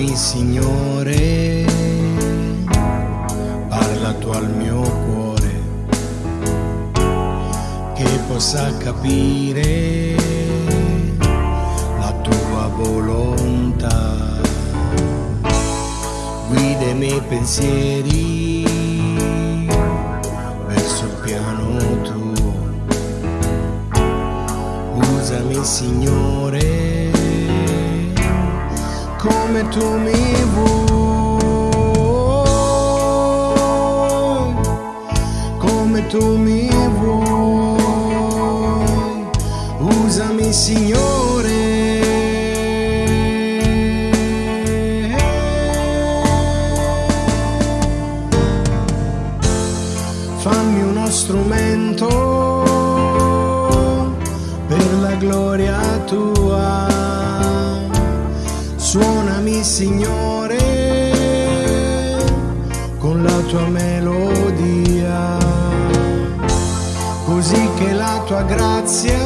Parlami Signore, parla tu al mio cuore, che possa capire la tua volontà. Guida i miei pensieri verso il piano tuo. Usami Signore come tu mi vuoi, come tu mi vuoi, usami Signore. Fammi uno strumento per la gloria tua. Suonami Signore con la tua melodia, così che la tua grazia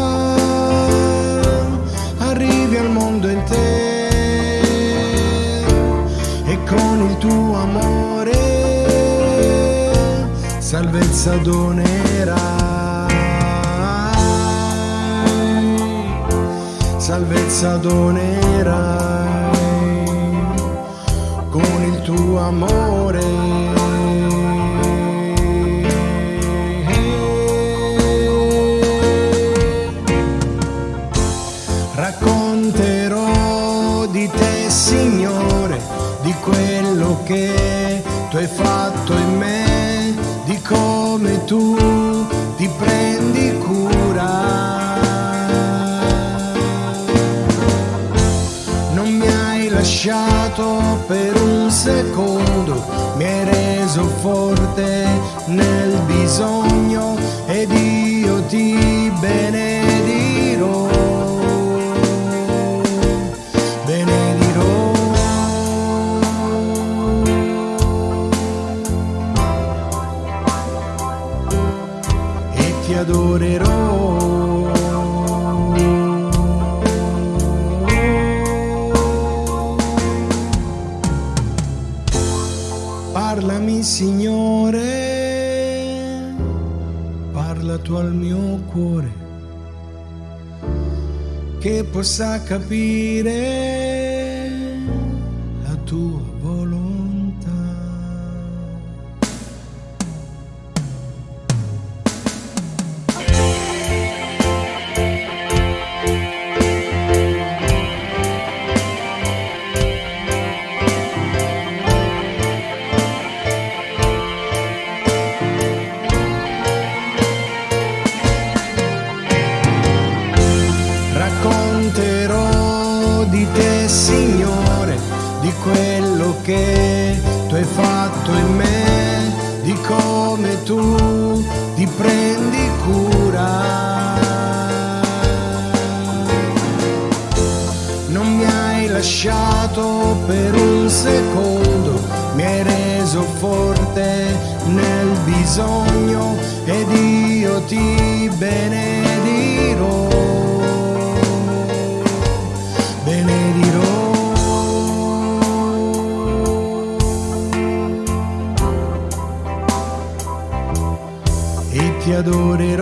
arrivi al mondo intero e con il tuo amore salvezza donerai, salvezza donerai amore. Racconterò di te, Signore, di quello che tu hai fatto in me, di come tu ti prendi lasciato per un secondo, mi hai reso forte nel bisogno ed io ti benedirò. Benedirò. E ti adorerò. Signore, parla tu al mio cuore, che possa capire la tua volontà. Quello che tu hai fatto in me, di come tu ti prendi cura. Non mi hai lasciato per un secondo, mi hai reso forte nel bisogno ed io ti benedirò. E